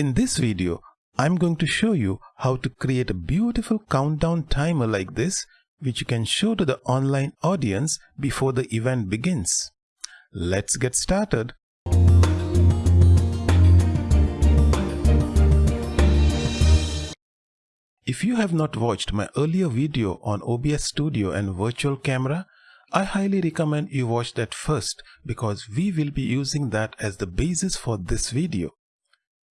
In this video, I'm going to show you how to create a beautiful countdown timer like this which you can show to the online audience before the event begins. Let's get started. If you have not watched my earlier video on OBS Studio and Virtual Camera, I highly recommend you watch that first because we will be using that as the basis for this video.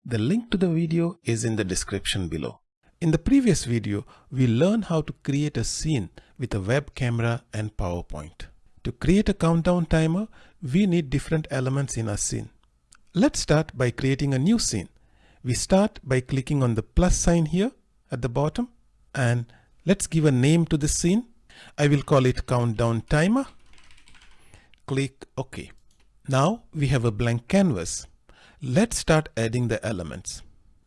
The link to the video is in the description below. In the previous video, we learned how to create a scene with a web camera and PowerPoint. To create a countdown timer, we need different elements in our scene. Let's start by creating a new scene. We start by clicking on the plus sign here at the bottom and let's give a name to the scene. I will call it countdown timer. Click OK. Now we have a blank canvas. Let's start adding the elements.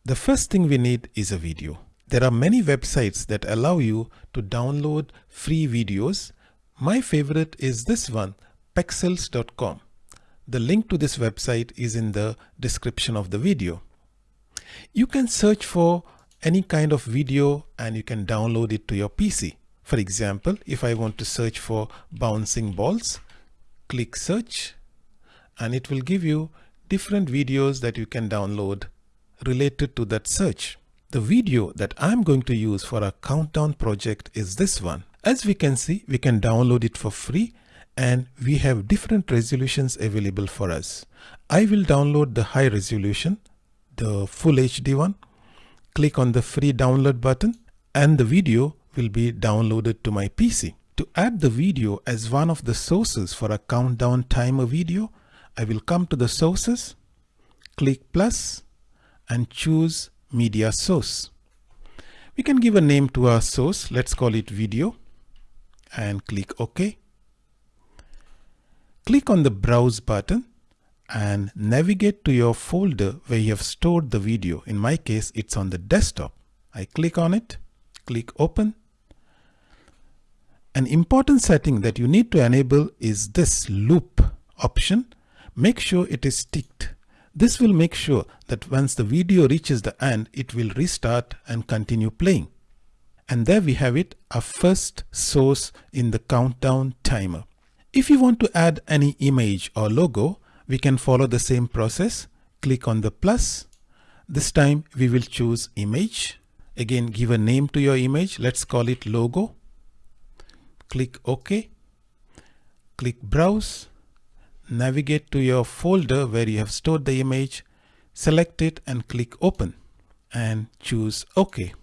The first thing we need is a video. There are many websites that allow you to download free videos. My favorite is this one, pexels.com. The link to this website is in the description of the video. You can search for any kind of video and you can download it to your PC. For example, if I want to search for bouncing balls, click search and it will give you different videos that you can download related to that search. The video that I'm going to use for our countdown project is this one. As we can see, we can download it for free and we have different resolutions available for us. I will download the high resolution, the full HD one click on the free download button and the video will be downloaded to my PC. To add the video as one of the sources for a countdown timer video, I will come to the sources, click plus and choose media source. We can give a name to our source. Let's call it video and click OK. Click on the browse button and navigate to your folder where you have stored the video. In my case, it's on the desktop. I click on it, click open. An important setting that you need to enable is this loop option. Make sure it is ticked. This will make sure that once the video reaches the end, it will restart and continue playing. And there we have it, our first source in the countdown timer. If you want to add any image or logo, we can follow the same process. Click on the plus. This time we will choose image. Again, give a name to your image. Let's call it logo. Click OK. Click browse. Navigate to your folder where you have stored the image. Select it and click open and choose OK.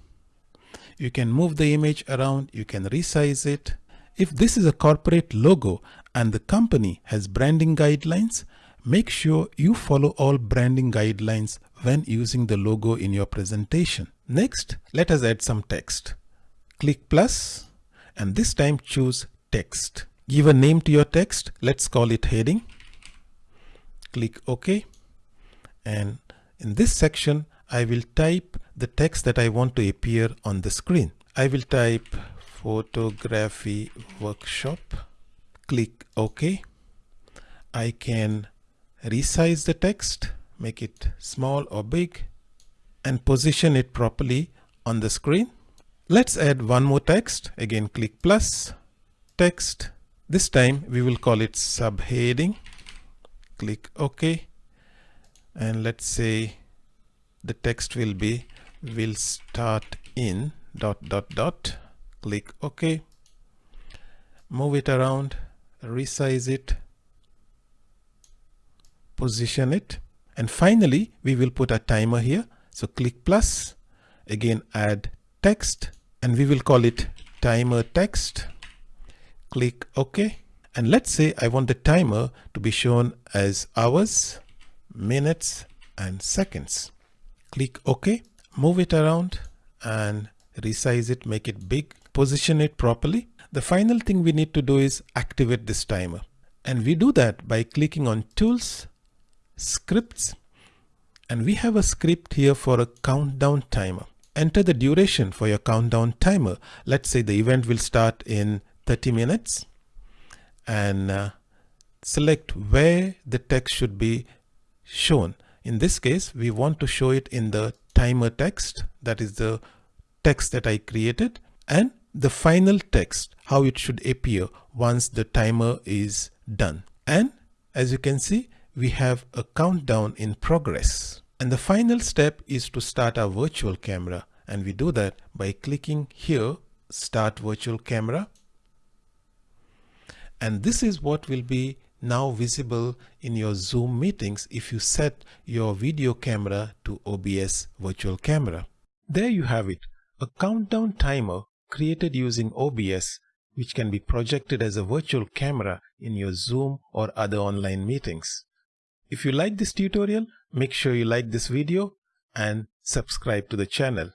You can move the image around. You can resize it. If this is a corporate logo and the company has branding guidelines, Make sure you follow all branding guidelines when using the logo in your presentation. Next, let us add some text. Click plus and this time choose text. Give a name to your text. Let's call it heading. Click OK. And in this section, I will type the text that I want to appear on the screen. I will type photography workshop. Click OK. I can resize the text, make it small or big, and position it properly on the screen. Let's add one more text. Again, click plus, text. This time we will call it subheading. Click OK. And let's say the text will be will start in dot dot dot. Click OK. Move it around, resize it, position it. And finally, we will put a timer here. So click plus, again add text, and we will call it timer text. Click OK. And let's say I want the timer to be shown as hours, minutes, and seconds. Click OK, move it around and resize it, make it big, position it properly. The final thing we need to do is activate this timer. And we do that by clicking on Tools scripts and we have a script here for a countdown timer. Enter the duration for your countdown timer. Let's say the event will start in 30 minutes and uh, select where the text should be shown. In this case, we want to show it in the timer text, that is the text that I created, and the final text, how it should appear once the timer is done. And as you can see, we have a countdown in progress. And the final step is to start our virtual camera. And we do that by clicking here, start virtual camera. And this is what will be now visible in your Zoom meetings if you set your video camera to OBS virtual camera. There you have it, a countdown timer created using OBS which can be projected as a virtual camera in your Zoom or other online meetings. If you like this tutorial, make sure you like this video and subscribe to the channel.